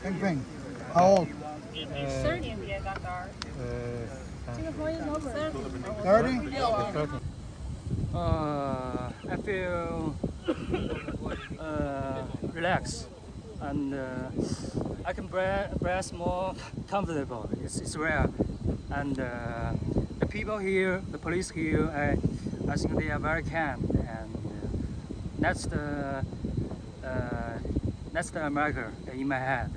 thing. How old? Thirty. Thirty. Uh, I feel uh, relaxed and uh, I can breathe, breathe more comfortable. It's, it's rare. And uh, the people here, the police here, I, I think they are very kind. And uh, that's the uh, that's the America in my head.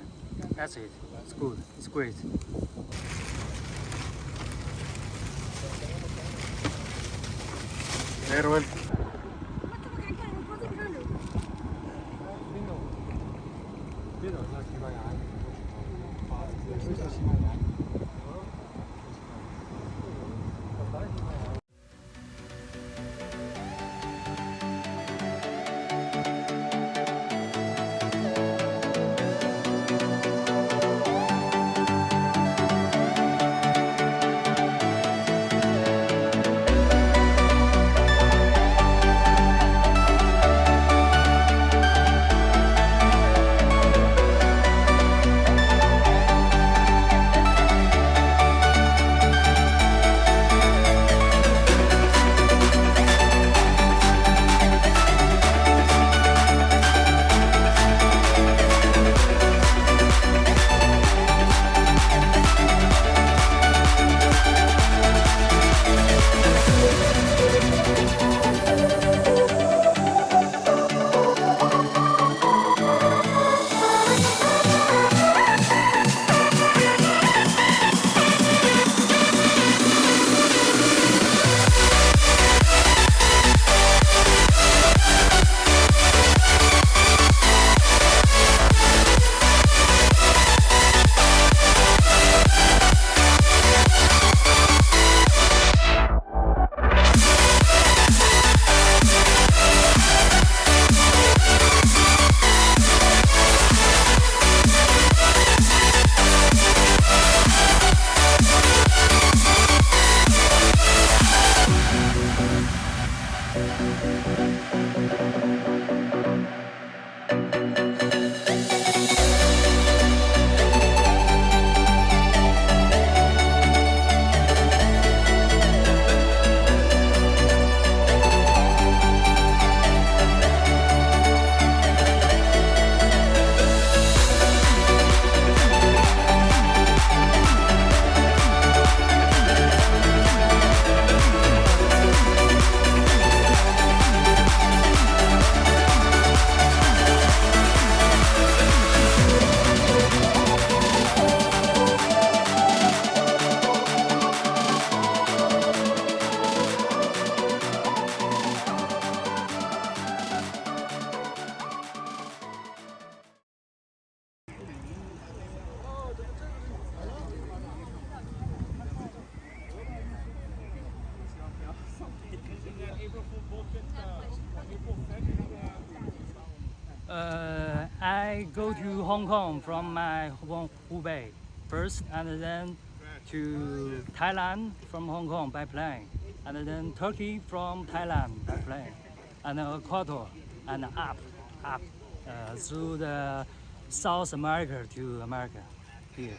That's it. It's good. It's great. Uh, I go to Hong Kong from my home Hubei first, and then to Thailand from Hong Kong by plane, and then Turkey from Thailand by plane, and Ecuador, and up, up uh, through the South America to America here.